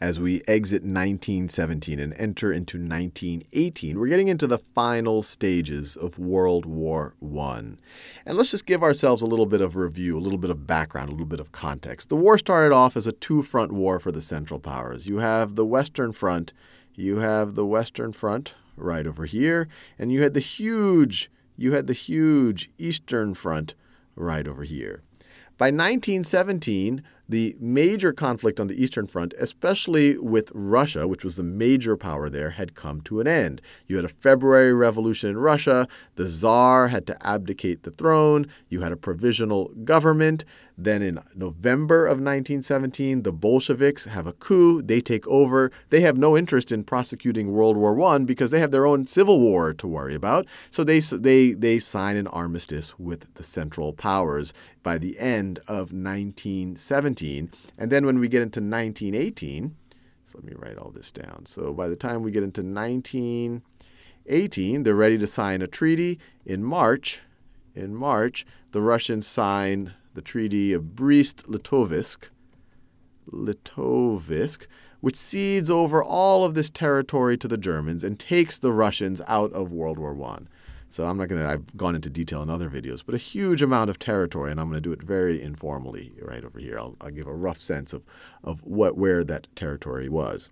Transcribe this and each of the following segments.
as we exit 1917 and enter into 1918. We're getting into the final stages of World War I. And let's just give ourselves a little bit of review, a little bit of background, a little bit of context. The war started off as a two front war for the Central Powers. You have the Western Front, you have the Western Front right over here, and you had the huge you had the huge Eastern Front right over here. By 1917, the major conflict on the Eastern Front, especially with Russia, which was the major power there, had come to an end. You had a February Revolution in Russia. The Tsar had to abdicate the throne. You had a provisional government. Then in November of 1917, the Bolsheviks have a coup. They take over. They have no interest in prosecuting World War I because they have their own civil war to worry about. So they, they, they sign an armistice with the Central Powers by the end of 1917. And then when we get into 1918, so let me write all this down. So by the time we get into 1918, they're ready to sign a treaty. In March, in March, the Russians sign the Treaty of Brest-Litovsk, Litovsk, which cedes over all of this territory to the Germans and takes the Russians out of World War I. So I'm not going to, I've gone into detail in other videos, but a huge amount of territory, and I'm going to do it very informally right over here. I'll, I'll give a rough sense of, of what, where that territory was.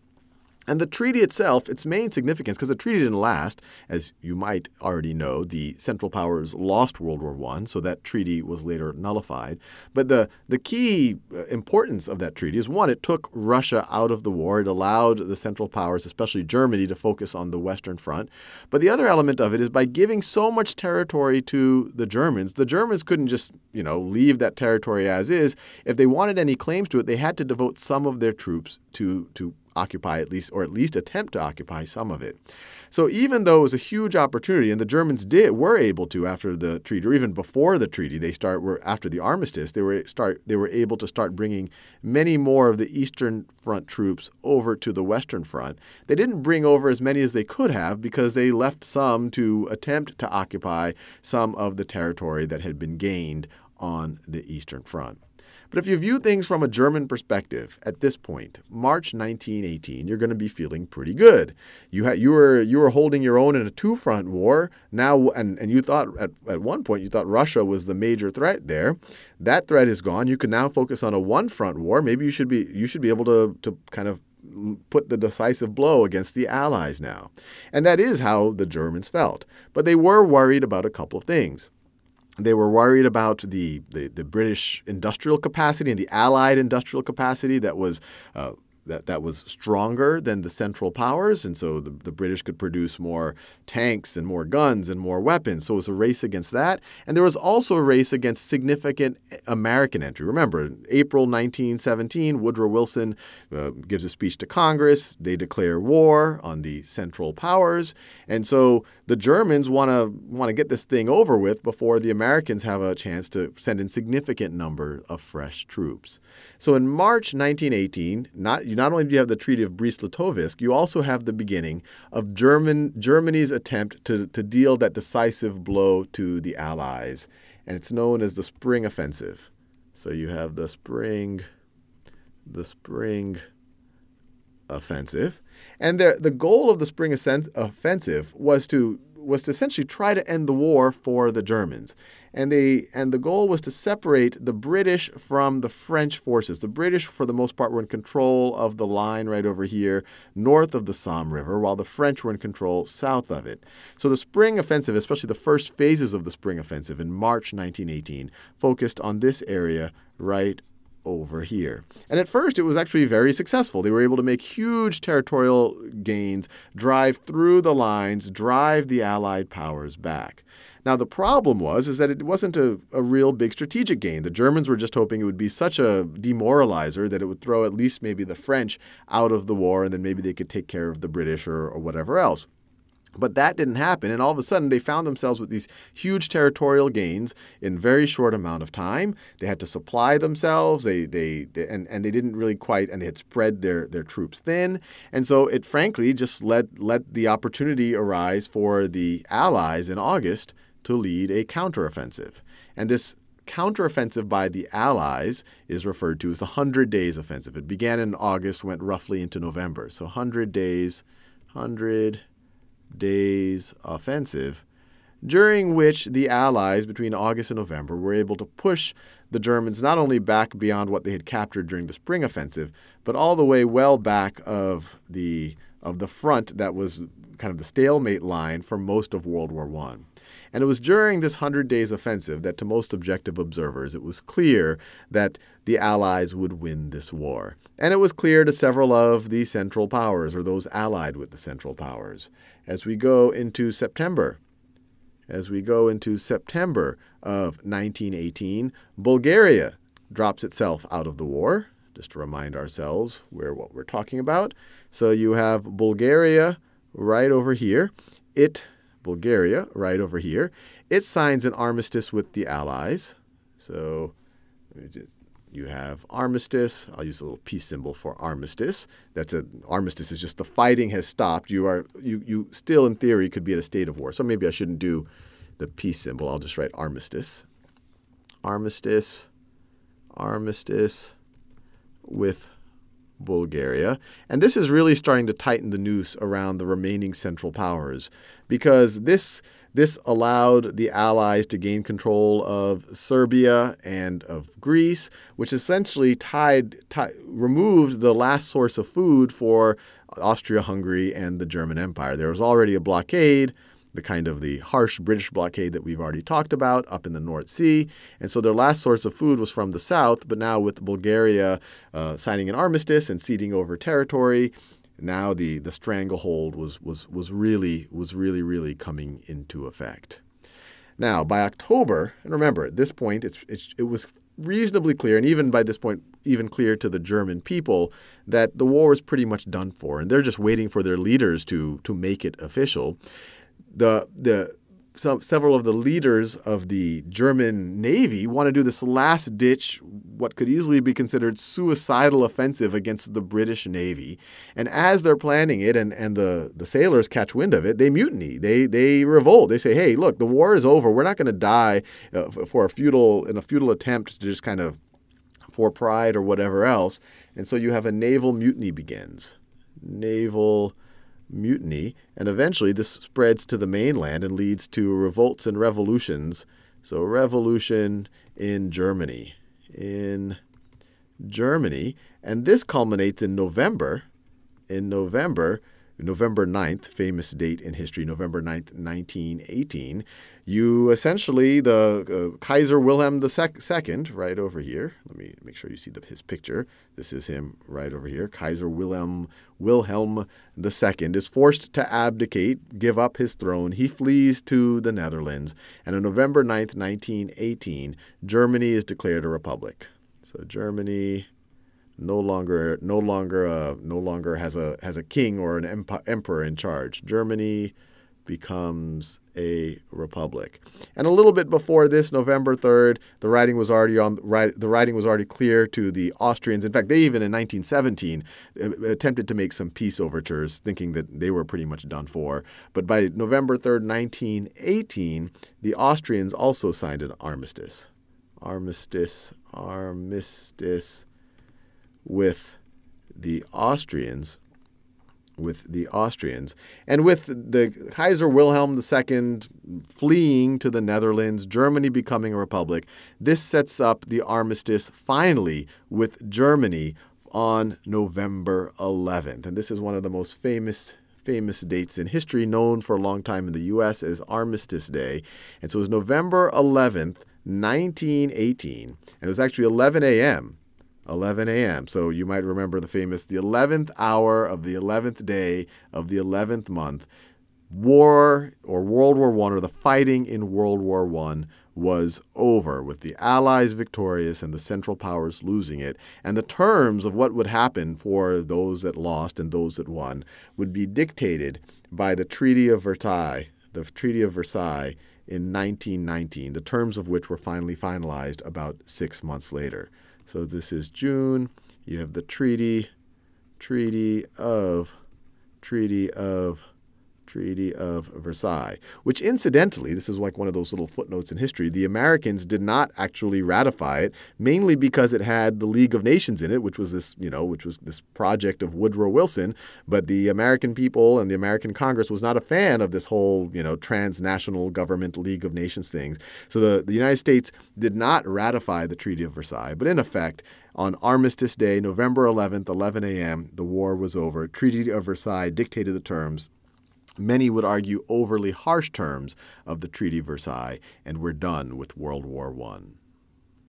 And the treaty itself, its main significance, because the treaty didn't last, as you might already know, the Central Powers lost World War I, so that treaty was later nullified. But the, the key uh, importance of that treaty is one, it took Russia out of the war. It allowed the Central Powers, especially Germany, to focus on the Western Front. But the other element of it is by giving so much territory to the Germans, the Germans couldn't just, you know, leave that territory as is. If they wanted any claims to it, they had to devote some of their troops to, to occupy at least, or at least attempt to occupy some of it. So even though it was a huge opportunity, and the Germans did were able to after the treaty, or even before the treaty, they start were after the armistice, they were start they were able to start bringing many more of the Eastern Front troops over to the Western Front. They didn't bring over as many as they could have because they left some to attempt to occupy some of the territory that had been gained on the Eastern Front. But if you view things from a German perspective at this point, March 1918, you're going to be feeling pretty good. You had you were you were holding your own in a two-front war. Now and and you thought at, at one point you thought Russia was the major threat there. That threat is gone. You can now focus on a one-front war. Maybe you should be you should be able to to kind of put the decisive blow against the Allies now. And that is how the Germans felt. But they were worried about a couple of things. They were worried about the, the, the, British industrial capacity and the Allied industrial capacity that was uh, that, that was stronger than the Central Powers, and so the, the British could produce more tanks and more guns and more weapons. So it was a race against that. And there was also a race against significant American entry. Remember, April 1917, Woodrow Wilson uh, gives a speech to Congress. They declare war on the Central Powers. And so the Germans want to want to get this thing over with before the Americans have a chance to send in significant number of fresh troops. So in March 1918, not not only do you have the Treaty of Brest-Litovsk, you also have the beginning of German, Germany's attempt to, to deal that decisive blow to the Allies. And it's known as the Spring Offensive. So you have the Spring, the Spring Offensive. And the, the goal of the Spring Offensive was to was to essentially try to end the war for the Germans. And, they, and the goal was to separate the British from the French forces. The British, for the most part, were in control of the line right over here, north of the Somme River, while the French were in control south of it. So the Spring Offensive, especially the first phases of the Spring Offensive in March 1918, focused on this area right over here. And at first, it was actually very successful. They were able to make huge territorial gains, drive through the lines, drive the Allied powers back. Now, the problem was is that it wasn't a, a real big strategic gain. The Germans were just hoping it would be such a demoralizer that it would throw at least maybe the French out of the war, and then maybe they could take care of the British or, or whatever else. But that didn't happen, and all of a sudden they found themselves with these huge territorial gains in very short amount of time. They had to supply themselves, they, they, they, and, and they didn't really quite, and they had spread their, their troops thin. And so it frankly just let, let the opportunity arise for the Allies in August to lead a counteroffensive. And this counteroffensive by the Allies is referred to as the Hundred Days Offensive. It began in August, went roughly into November. So 100 days, 100 days offensive, during which the Allies, between August and November, were able to push the Germans not only back beyond what they had captured during the spring offensive, but all the way well back of the of the front that was kind of the stalemate line for most of World War I. And it was during this Hundred Days offensive that, to most objective observers, it was clear that the Allies would win this war. And it was clear to several of the Central Powers, or those allied with the Central Powers. As we go into September, as we go into September of 1918, Bulgaria drops itself out of the war, just to remind ourselves where what we're talking about. So you have Bulgaria right over here. It, Bulgaria, right over here, it signs an armistice with the Allies. So you have armistice. I'll use a little peace symbol for armistice. That's an armistice is just the fighting has stopped. You are you you still in theory could be at a state of war. So maybe I shouldn't do the peace symbol. I'll just write armistice. Armistice, armistice with Bulgaria. And this is really starting to tighten the noose around the remaining Central Powers because this this allowed the Allies to gain control of Serbia and of Greece, which essentially tied, tied removed the last source of food for Austria-Hungary and the German Empire. There was already a blockade the kind of the harsh British blockade that we've already talked about up in the North Sea. And so their last source of food was from the south, but now with Bulgaria uh, signing an armistice and ceding over territory, now the, the stranglehold was, was, was, really, was really, really coming into effect. Now, by October, and remember, at this point, it's, it's, it was reasonably clear, and even by this point, even clear to the German people, that the war was pretty much done for, and they're just waiting for their leaders to, to make it official the the some, several of the leaders of the German Navy want to do this last ditch, what could easily be considered suicidal offensive against the British Navy. And as they're planning it and, and the, the sailors catch wind of it, they mutiny. They, they revolt. They say, hey, look, the war is over. We're not going to die uh, for a futile, in a futile attempt to just kind of for pride or whatever else. And so you have a naval mutiny begins. Naval mutiny, and eventually this spreads to the mainland and leads to revolts and revolutions. So, revolution in Germany. In Germany. And this culminates in November. In November, November 9th, famous date in history, November 9th, 1918, you essentially, the uh, Kaiser Wilhelm II, right over here, let me make sure you see the, his picture. This is him right over here. Kaiser Wilhelm, Wilhelm II is forced to abdicate, give up his throne. He flees to the Netherlands. And on November 9th, 1918, Germany is declared a republic. So Germany no longer no longer uh, no longer has a has a king or an emperor in charge. Germany becomes a republic. And a little bit before this, November 3rd, the writing was already on the writing was already clear to the Austrians. In fact, they even in 1917 uh, attempted to make some peace overtures, thinking that they were pretty much done for. But by November 3rd, 1918, the Austrians also signed an armistice. Armistice, armistice with the Austrians, with the Austrians, and with the Kaiser Wilhelm II fleeing to the Netherlands, Germany becoming a republic, this sets up the armistice finally with Germany on November 11th. And this is one of the most famous famous dates in history, known for a long time in the U.S. as Armistice Day. And so it was November 11th, 1918, and it was actually 11 a.m. 11 a.m. So you might remember the famous the 11th hour of the 11th day of the 11th month. War or World War I or the fighting in World War I was over with the Allies victorious and the Central Powers losing it. And the terms of what would happen for those that lost and those that won would be dictated by the Treaty of Versailles, the Treaty of Versailles in 1919, the terms of which were finally finalized about six months later. So this is June. You have the treaty, treaty of, treaty of Treaty of Versailles, which incidentally, this is like one of those little footnotes in history, the Americans did not actually ratify it, mainly because it had the League of Nations in it, which was this, you know, which was this project of Woodrow Wilson, but the American people and the American Congress was not a fan of this whole, you know, transnational government League of Nations things. So the, the United States did not ratify the Treaty of Versailles, but in effect, on Armistice Day, November 11th, 11 a.m., the war was over. Treaty of Versailles dictated the terms many would argue overly harsh terms of the Treaty of Versailles, and we're done with World War I.